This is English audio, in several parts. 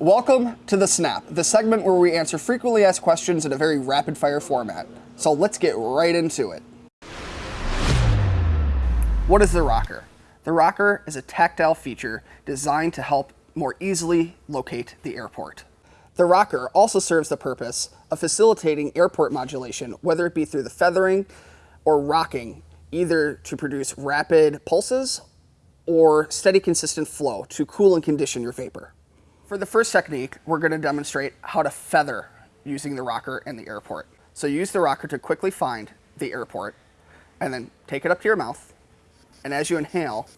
Welcome to The Snap, the segment where we answer frequently asked questions in a very rapid fire format. So let's get right into it. What is the rocker? The rocker is a tactile feature designed to help more easily locate the airport. The rocker also serves the purpose of facilitating airport modulation, whether it be through the feathering or rocking, either to produce rapid pulses or steady consistent flow to cool and condition your vapor. For the first technique, we're going to demonstrate how to feather using the rocker in the airport. So use the rocker to quickly find the airport and then take it up to your mouth. And as you inhale,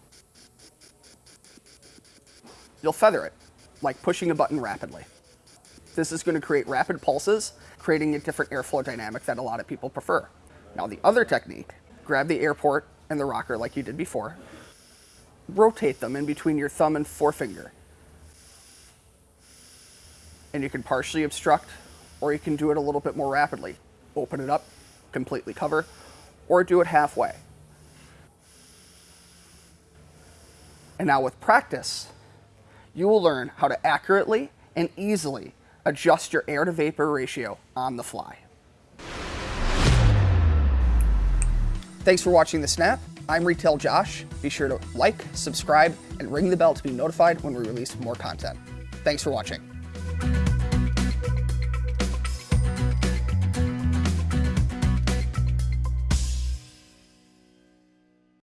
you'll feather it, like pushing a button rapidly. This is going to create rapid pulses, creating a different airflow dynamic that a lot of people prefer. Now the other technique, grab the airport and the rocker like you did before, rotate them in between your thumb and forefinger and you can partially obstruct or you can do it a little bit more rapidly. Open it up, completely cover, or do it halfway. And now with practice, you will learn how to accurately and easily adjust your air to vapor ratio on the fly. Thanks for watching The Snap. I'm Retail Josh. Be sure to like, subscribe, and ring the bell to be notified when we release more content. Thanks for watching.